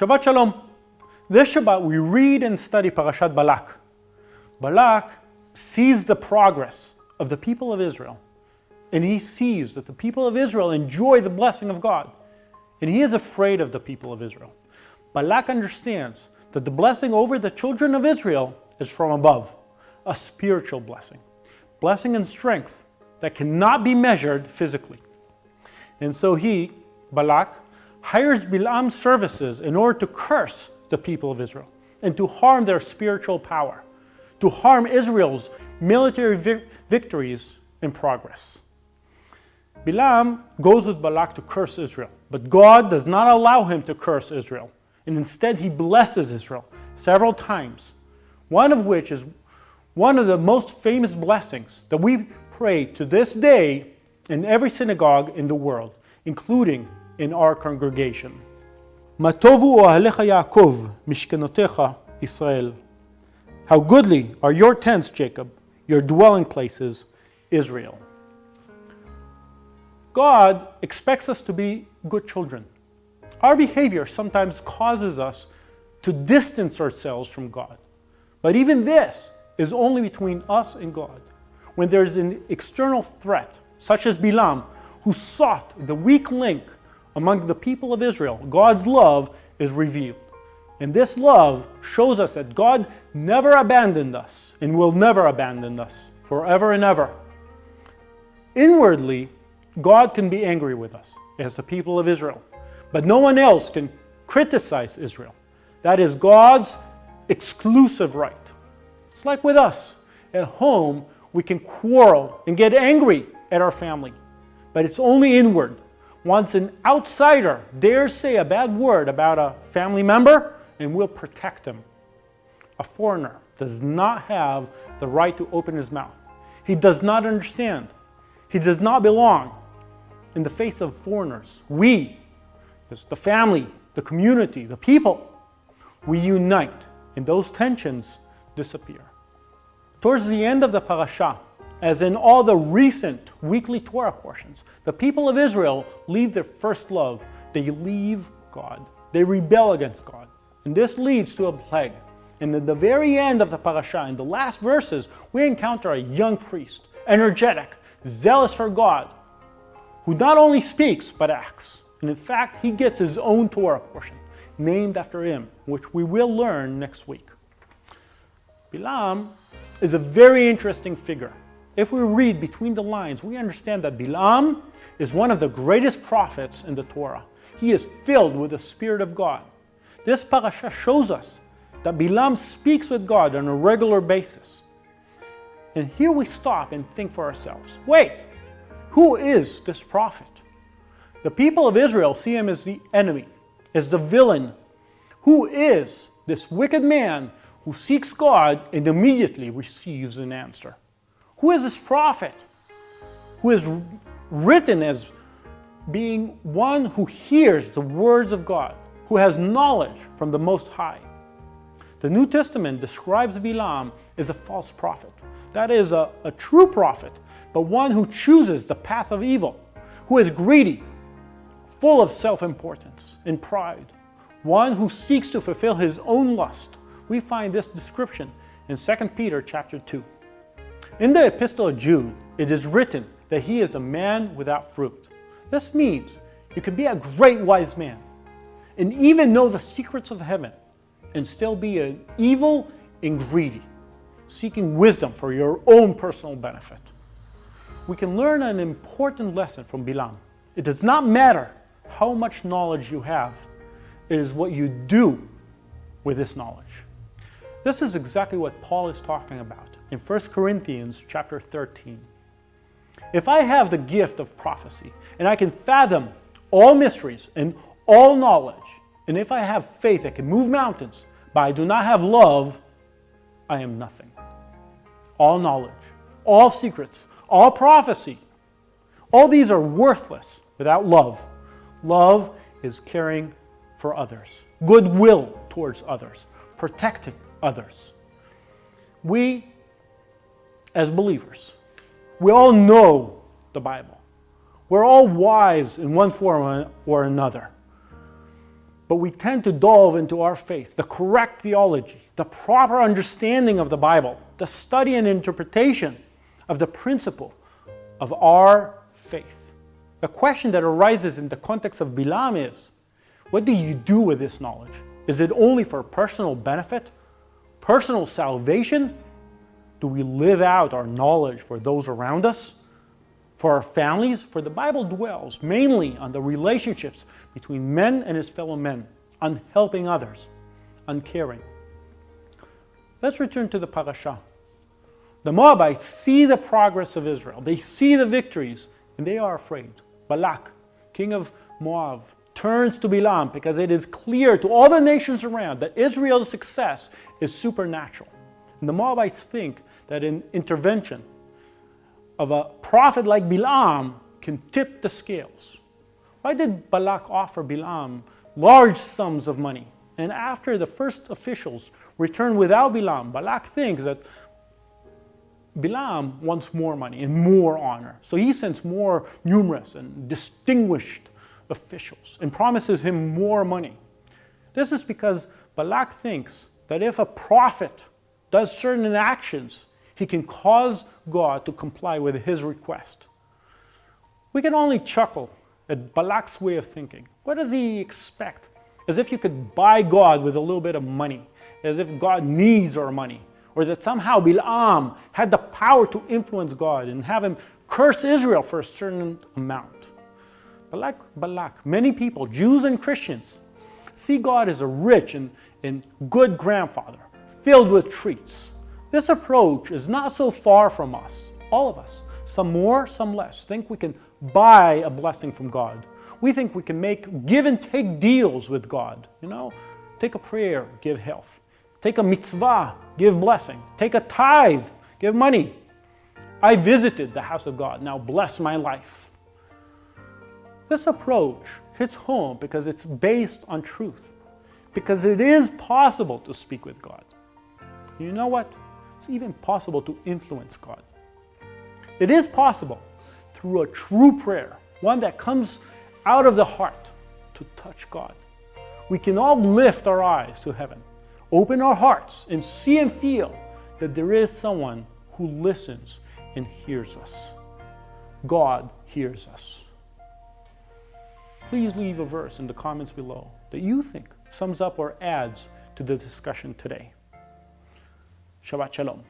Shabbat Shalom. This Shabbat we read and study Parashat Balak. Balak sees the progress of the people of Israel and he sees that the people of Israel enjoy the blessing of God and he is afraid of the people of Israel. Balak understands that the blessing over the children of Israel is from above, a spiritual blessing, blessing and strength that cannot be measured physically. And so he, Balak, hires Bilam's services in order to curse the people of Israel and to harm their spiritual power, to harm Israel's military vi victories and progress. Bilam goes with Balak to curse Israel, but God does not allow him to curse Israel, and instead he blesses Israel several times, one of which is one of the most famous blessings that we pray to this day in every synagogue in the world, including in our congregation. Matovu ohalecha Yaakov, mishkenotecha Israel. How goodly are your tents, Jacob, your dwelling places, Israel. God expects us to be good children. Our behavior sometimes causes us to distance ourselves from God. But even this is only between us and God. When there is an external threat, such as Bilam, who sought the weak link among the people of Israel, God's love is revealed. And this love shows us that God never abandoned us and will never abandon us forever and ever. Inwardly, God can be angry with us as the people of Israel, but no one else can criticize Israel. That is God's exclusive right. It's like with us. At home, we can quarrel and get angry at our family, but it's only inward. Once an outsider dares say a bad word about a family member, and we'll protect him. A foreigner does not have the right to open his mouth. He does not understand. He does not belong in the face of foreigners. We, the family, the community, the people, we unite and those tensions disappear. Towards the end of the parasha, as in all the recent weekly Torah portions, the people of Israel leave their first love. They leave God. They rebel against God. And this leads to a plague. And at the very end of the parasha, in the last verses, we encounter a young priest, energetic, zealous for God, who not only speaks, but acts. And in fact, he gets his own Torah portion, named after him, which we will learn next week. Bilam is a very interesting figure. If we read between the lines, we understand that Bilam is one of the greatest prophets in the Torah. He is filled with the Spirit of God. This parasha shows us that Bilam speaks with God on a regular basis. And here we stop and think for ourselves, wait, who is this prophet? The people of Israel see him as the enemy, as the villain. Who is this wicked man who seeks God and immediately receives an answer? Who is this prophet who is written as being one who hears the words of God, who has knowledge from the Most High? The New Testament describes Bilam as a false prophet. That is a, a true prophet but one who chooses the path of evil, who is greedy, full of self-importance and pride, one who seeks to fulfill his own lust. We find this description in 2 Peter chapter 2. In the Epistle of Jude, it is written that he is a man without fruit. This means you can be a great wise man and even know the secrets of heaven and still be an evil and greedy, seeking wisdom for your own personal benefit we can learn an important lesson from Bilam. It does not matter how much knowledge you have, it is what you do with this knowledge. This is exactly what Paul is talking about in 1 Corinthians chapter 13. If I have the gift of prophecy and I can fathom all mysteries and all knowledge, and if I have faith that can move mountains, but I do not have love, I am nothing. All knowledge, all secrets, all prophecy. All these are worthless without love. Love is caring for others, goodwill towards others, protecting others. We, as believers, we all know the Bible. We're all wise in one form or another. but we tend to delve into our faith, the correct theology, the proper understanding of the Bible, the study and interpretation of the principle of our faith. The question that arises in the context of Bilam is, what do you do with this knowledge? Is it only for personal benefit, personal salvation? Do we live out our knowledge for those around us? For our families? For the Bible dwells mainly on the relationships between men and his fellow men, on helping others, on caring. Let's return to the parasha. The Moabites see the progress of Israel. They see the victories, and they are afraid. Balak, king of Moab, turns to Bilam because it is clear to all the nations around that Israel's success is supernatural. And the Moabites think that an intervention of a prophet like Bilam can tip the scales. Why did Balak offer Bilam large sums of money? And after the first officials return without Bilam, Balak thinks that Bilam wants more money and more honor. So he sends more numerous and distinguished officials and promises him more money. This is because Balak thinks that if a prophet does certain actions, he can cause God to comply with his request. We can only chuckle at Balak's way of thinking. What does he expect? As if you could buy God with a little bit of money, as if God needs our money, or that somehow Bilam had the power to influence God and have him curse Israel for a certain amount. Like Balak, many people, Jews and Christians, see God as a rich and, and good grandfather, filled with treats. This approach is not so far from us, all of us. Some more, some less. Think we can buy a blessing from God. We think we can make give and take deals with God. You know, take a prayer, give health. Take a mitzvah, give blessing. Take a tithe, give money. I visited the house of God, now bless my life. This approach hits home because it's based on truth, because it is possible to speak with God. You know what? It's even possible to influence God. It is possible through a true prayer, one that comes out of the heart to touch God. We can all lift our eyes to heaven, open our hearts, and see and feel that there is someone who listens and hears us. God hears us please leave a verse in the comments below that you think sums up or adds to the discussion today. Shabbat Shalom.